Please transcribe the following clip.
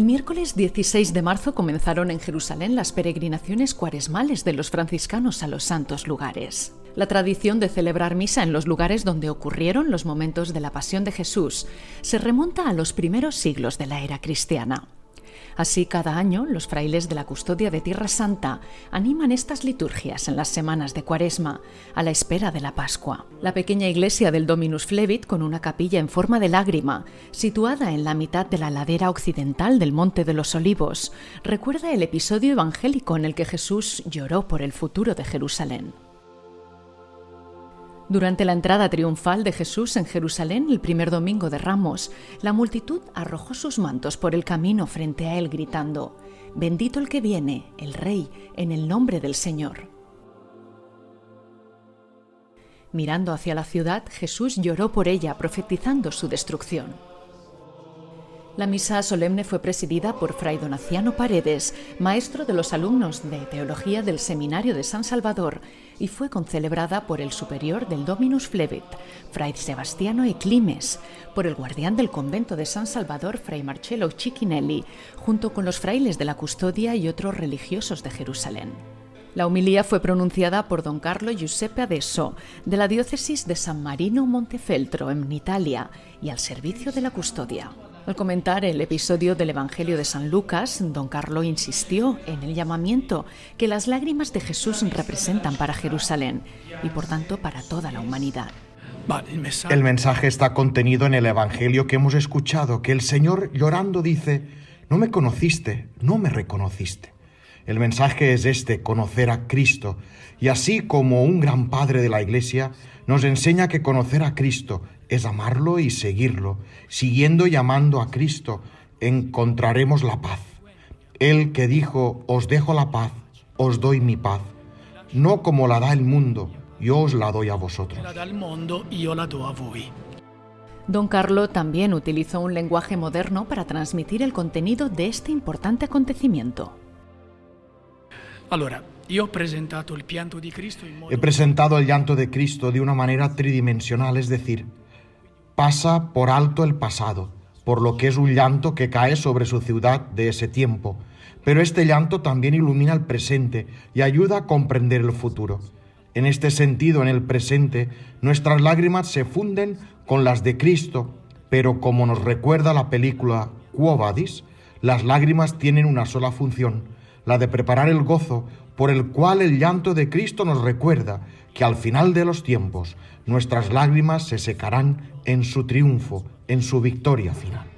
El miércoles 16 de marzo comenzaron en Jerusalén las peregrinaciones cuaresmales de los franciscanos a los santos lugares. La tradición de celebrar misa en los lugares donde ocurrieron los momentos de la pasión de Jesús se remonta a los primeros siglos de la era cristiana. Así, cada año, los frailes de la Custodia de Tierra Santa animan estas liturgias en las semanas de Cuaresma, a la espera de la Pascua. La pequeña iglesia del Dominus Flevit, con una capilla en forma de lágrima, situada en la mitad de la ladera occidental del Monte de los Olivos, recuerda el episodio evangélico en el que Jesús lloró por el futuro de Jerusalén. Durante la entrada triunfal de Jesús en Jerusalén el primer domingo de Ramos, la multitud arrojó sus mantos por el camino frente a él gritando, Bendito el que viene, el Rey, en el nombre del Señor. Mirando hacia la ciudad, Jesús lloró por ella, profetizando su destrucción. La misa solemne fue presidida por Fray Donaciano Paredes, maestro de los alumnos de Teología del Seminario de San Salvador, y fue concelebrada por el superior del Dominus Flevit, Fray Sebastiano Eclimes, por el guardián del convento de San Salvador, Fray Marcello Cicchinelli, junto con los frailes de la custodia y otros religiosos de Jerusalén. La humilía fue pronunciada por don Carlo Giuseppe Adesso, de la diócesis de San Marino Montefeltro, en Italia, y al servicio de la custodia. Al comentar el episodio del Evangelio de San Lucas, don Carlo insistió en el llamamiento que las lágrimas de Jesús representan para Jerusalén y por tanto para toda la humanidad. El mensaje está contenido en el Evangelio que hemos escuchado, que el Señor llorando dice, no me conociste, no me reconociste. El mensaje es este, conocer a Cristo, y así como un gran Padre de la Iglesia nos enseña que conocer a Cristo es amarlo y seguirlo. Siguiendo y amando a Cristo, encontraremos la paz. Él que dijo, os dejo la paz, os doy mi paz, no como la da el mundo, yo os la doy a vosotros. Don Carlo también utilizó un lenguaje moderno para transmitir el contenido de este importante acontecimiento. He presentado el llanto de Cristo de una manera tridimensional, es decir, pasa por alto el pasado, por lo que es un llanto que cae sobre su ciudad de ese tiempo, pero este llanto también ilumina el presente y ayuda a comprender el futuro. En este sentido, en el presente, nuestras lágrimas se funden con las de Cristo, pero como nos recuerda la película Quo Vadis, las lágrimas tienen una sola función, la de preparar el gozo por el cual el llanto de Cristo nos recuerda que al final de los tiempos nuestras lágrimas se secarán en su triunfo, en su victoria final.